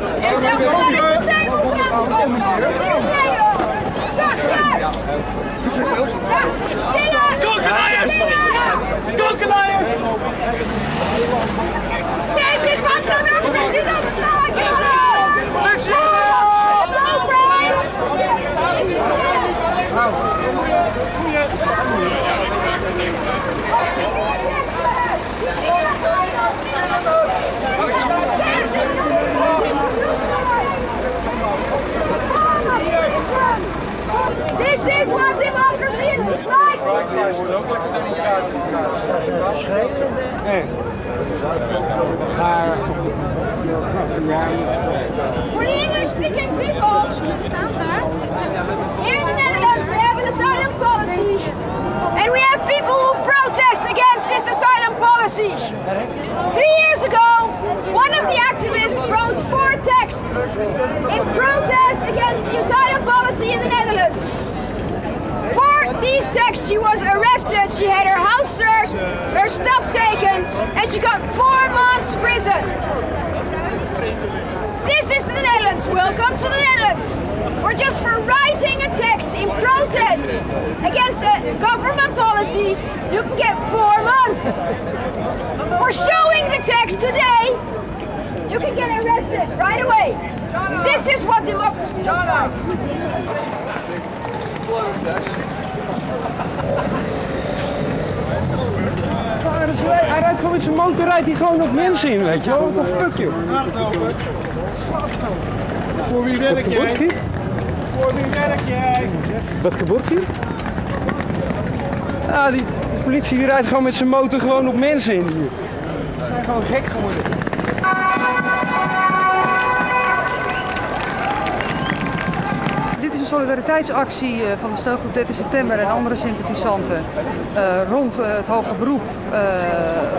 En zelfs de Three years ago, one of the activists wrote four texts in protest against the asylum policy in the Netherlands. For these texts, she was arrested, she had her house searched, her stuff taken, and she got four months prison. This is the Netherlands. Welcome to the Netherlands. Or just for writing a text in protest against a government policy, you can get four months. For showing the text today, you can get arrested right away. This is what democracy looks like. Ja, dus hij, hij rijdt gewoon met zijn motor, rijdt hij gewoon op mensen in, weet je wel. What the fuck, joh. Voor wie werk jij? Voor wie werk jij? Wat gebeurt hier? Ja, die de politie die rijdt gewoon met zijn motor gewoon op mensen in hier. Ze zijn gewoon gek geworden. Dit is een solidariteitsactie eh, van de steungroep 13 september en andere sympathisanten eh, rond eh, het hoge beroep eh,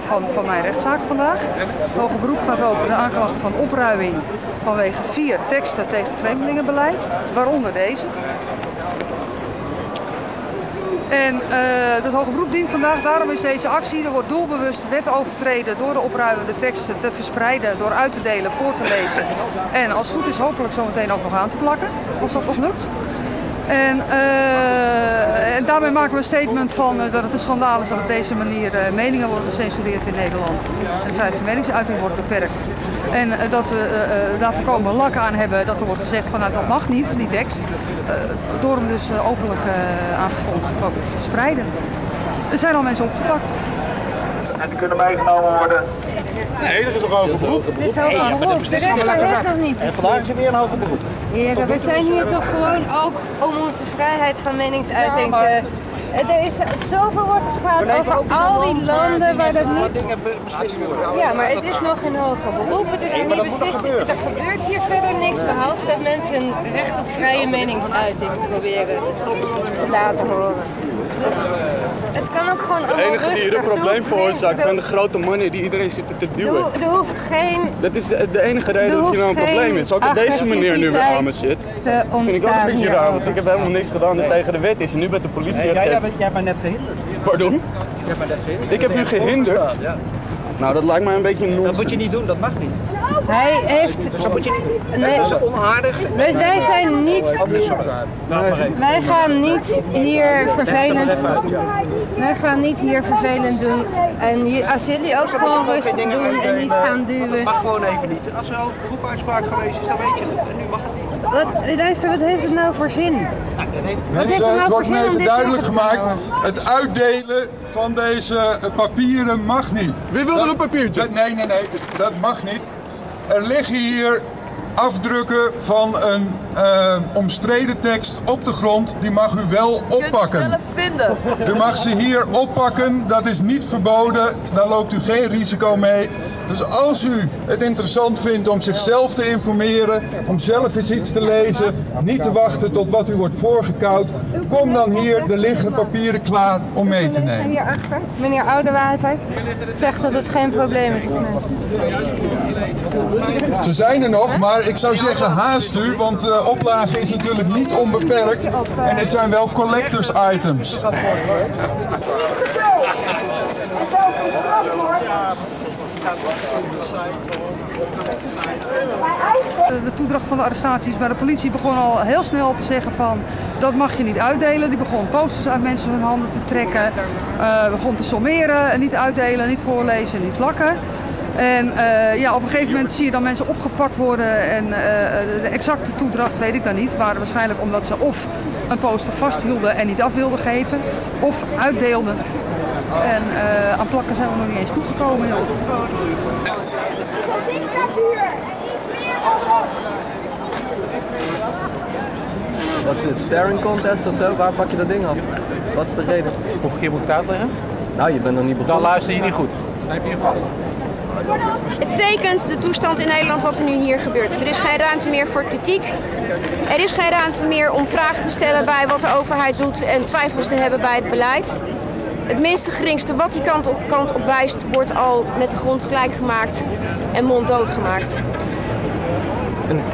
van, van mijn rechtszaak vandaag. Het hoge beroep gaat over de aanklacht van opruiming vanwege vier teksten tegen vreemdelingenbeleid, waaronder deze. En eh dat hoge beroep dient vandaag, daarom is deze actie. Er wordt doelbewust wet overtreden door de opruimende teksten te verspreiden, door uit te delen, voor te lezen. En als het goed is hopelijk zometeen ook nog aan te plakken, als dat nog lukt. En, eh, en daarmee maken we een statement van eh, dat het een schandaal is dat op deze manier eh, meningen worden gecensureerd in Nederland. En de vrijheid van meningsuiting wordt beperkt. En dat we daar voorkomen lak aan hebben dat er wordt gezegd van nou, dat mag niet, die tekst. Door hem dus openlijk aangekondigd te verspreiden. Er zijn al mensen opgepakt. En die kunnen meegenomen worden. Nee, er is nog over beroep. Dit is hoger beroep. De rechter heeft nog niet. En vandaag is er weer een hoger beroep. Heren, we zijn hier toch gewoon ook om onze vrijheid van meningsuiting te... Er is zoveel wordt er gepraat over al die landen waar dat niet... Ja, maar het is nog een hoger beroep. Het is nog niet beslist. Er gebeurt hier verder niks behalve dat mensen hun recht op vrije meningsuiting proberen te laten horen. Dus het kan ook gewoon De allemaal enige die hier een probleem Er veroorzaakt zijn de grote mannen die iedereen zitten te duwen. er hoeft geen Dat is de, de enige reden dat hier nou een probleem is. Ook dat deze meneer nu weer aan me zit. te vind ik ook een beetje raar, want ik heb helemaal niks gedaan dat tegen de wet is. En nu bent de politie jij, het jij, bent, jij bent net gehinderd. Pardon? Jij bent net gehinderd. Ik heb u gehinderd? Ja. Nou, dat lijkt mij een beetje een Dat moet nonsens. je niet doen, dat mag niet. Hij heeft... Dus dat moet je niet doen. Nee, Dat is onaardig. wij, wij zijn niet... Wij gaan niet hier vervelend... Wij gaan niet hier vervelend doen. En hier- als jullie ook gewoon rustig doen en niet gaan duwen. Dat mag gewoon even niet. Als er hoger beroep uitspraak geweest is, dan weet je het. En nu mag het niet. Wat, luister, wat heeft het nou voor zin? Nou, dat heeft... Wat heeft Mensen, het nou wordt me even duidelijk gemaakt. Het uitdelen van deze papieren mag niet. Wie wil er een papiertje? Dat- nee, nee, nee, dat mag niet. Er liggen hier afdrukken van een eh, omstreden tekst op de grond. Die mag u wel oppakken. U mag ze hier oppakken, dat is niet verboden. Daar loopt u geen risico mee. Dus als u het interessant vindt om zichzelf te informeren, om zelf eens iets te lezen, niet te wachten tot wat u wordt voorgekoud, kom dan hier, er liggen papieren klaar om mee te nemen. Hierachter, meneer Oudewater, zegt dat het geen probleem is. Ze zijn er nog, maar ik zou zeggen haast u, want de oplage is natuurlijk niet onbeperkt. En dit zijn wel collectors items. De, toedracht van de arrestaties bij de politie begon al heel snel te zeggen van dat mag je niet uitdelen. Die begon posters uit mensen hun handen te trekken, eh, begon te sommeren, niet uitdelen, niet voorlezen, niet lakken. En eh, ja, op een gegeven moment zie je dan mensen opgepakt worden en eh, de exacte toedracht weet ik dan niet. Maar waarschijnlijk omdat ze of een poster vasthielden en niet af wilden geven, of uitdeelden. En eh, aan plakken zijn we nog niet eens toegekomen. Joh. Wat is het, staring contest of zo? Waar pak je dat ding af? Wat is de reden? Hoeveel keer moet ik het uitleggen? Nou, je bent nog niet Dan begonnen. luister je niet goed. Het tekent de toestand in Nederland wat er nu hier gebeurt. Er is geen ruimte meer voor kritiek. Er is geen ruimte meer om vragen te stellen bij wat de overheid doet en twijfels te hebben bij het beleid. Het minste geringste wat die kant op, kant op wijst, wordt al met de grond gelijk gemaakt en monddood gemaakt.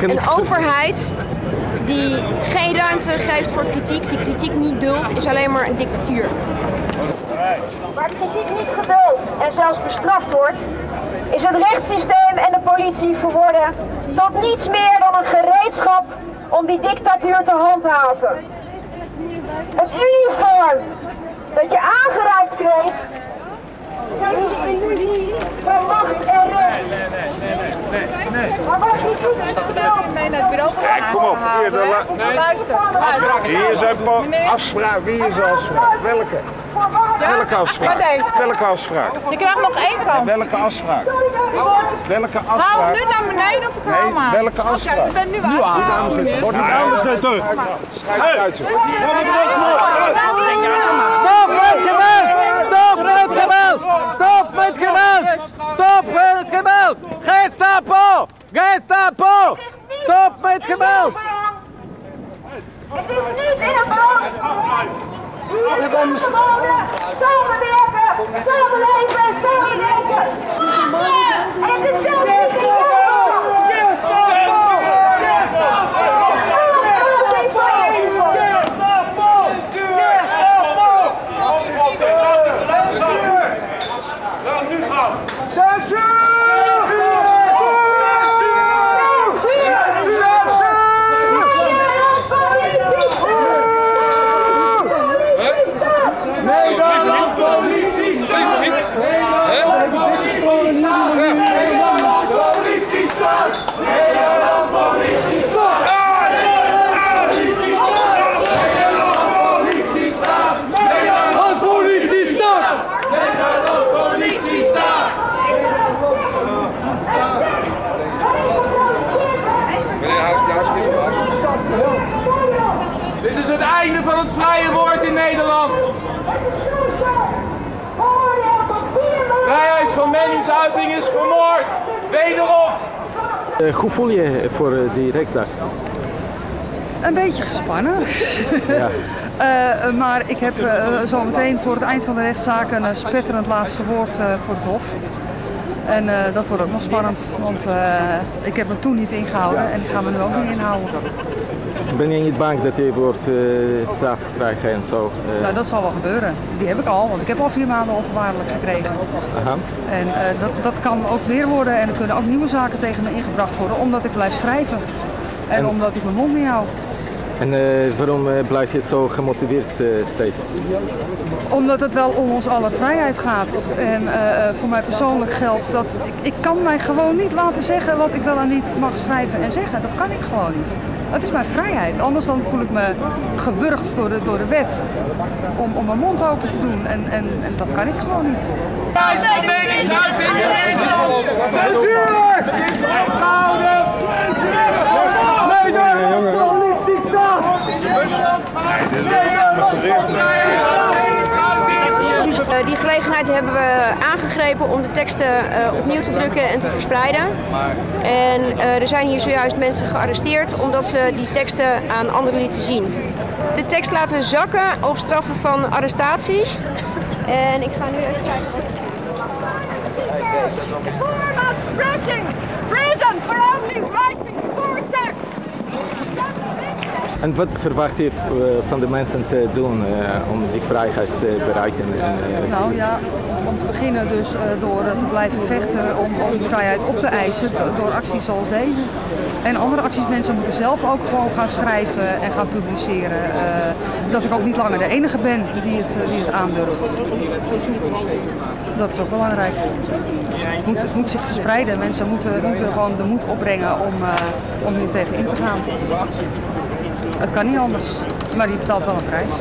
Een overheid die geen ruimte geeft voor kritiek, die kritiek niet duldt, is alleen maar een dictatuur. Waar kritiek niet geduld en zelfs bestraft wordt, is het rechtssysteem en de politie verworden tot niets meer dan een gereedschap om die dictatuur te handhaven. Het uniform dat je aangereikt kreeg, de illusie van macht en recht. Maar wat niet vertelt, Kom op, hier, de la- luister. hier zijn pa- afspraak. Wie is de afspraak? Welke? Welke afspraak? Welke afspraak? Je krijgt nog één kans. Welke afspraak? Welke afspraak? nu naar beneden of ik Nee, aan? welke afspraak? je bent nu aan. Wordt niet. Schijt uit, joh. Geweld! Stop met geweld! Stop met geweld! Stop met geweld! Gestapo! Gestapo! Stop met geweld! Het is niet in het belang. Is het gewonnen. Samenwerken, samenleven en samenwerken. En het is zelfs niet in jouw Nederland politie staat! Nederland politie staat! Nederland politie staat! Nederland politie staat! Nederland politie staat! Nederland politie staat! Dit is het einde van het vrije woord in Nederland. Vrijheid meningsuiting is vermoord. Wederom. Eh, hoe voel je je voor eh, die rechtsdag? Een beetje gespannen. Ja. Eh, maar ik heb eh, zo meteen voor het eind van de rechtszaak een spetterend laatste woord eh, voor het Hof. En eh, dat wordt ook nog spannend, want eh, ik heb me toen niet ingehouden en ik ga me nu ook niet inhouden. Ben je niet bang dat je wordt eh, straf krijgt en zo? eh? Nou, dat zal wel gebeuren. Die heb ik al, want ik heb al vier maanden onvoorwaardelijk gekregen. Aha. En eh, dat, dat kan ook meer worden en er kunnen ook nieuwe zaken tegen me ingebracht worden, omdat ik blijf schrijven. En, En- omdat ik mijn mond niet hou. En eh, waarom eh, blijf je zo gemotiveerd eh, steeds? Omdat het wel om ons alle vrijheid gaat. En eh, eh, voor mij persoonlijk geldt dat ik, ik kan mij gewoon niet laten zeggen wat ik wel en niet mag schrijven en zeggen. Dat kan ik gewoon niet. Dat is mijn vrijheid. Anders dan voel ik me gewurgd door de, door de wet om, om mijn mond open te doen. En, en, en dat kan ik gewoon niet. Vrijheid van meningsuiting in Nederland. Censuur! Die gelegenheid hebben we aangegrepen om de teksten eh, opnieuw te drukken en te verspreiden. En eh, er zijn hier zojuist mensen gearresteerd omdat ze die teksten aan anderen lieten zien. De tekst laten zakken op straffen van arrestaties. En ik ga nu even kijken. Only En wat verwacht je eh, van de mensen te doen eh, om die vrijheid te bereiken? En, eh, Nou ja, om te beginnen dus door te blijven vechten om, om die vrijheid op te eisen do- door acties zoals deze. En andere acties, mensen moeten zelf ook gewoon gaan schrijven en gaan publiceren. dat ik ook niet langer de enige ben die het, die het aandurft. Dat is ook belangrijk. Het moet, het moet zich verspreiden. Mensen moeten, moeten gewoon de moed opbrengen om, om hier tegen in te gaan. Het kan niet anders, maar die betaalt wel een prijs.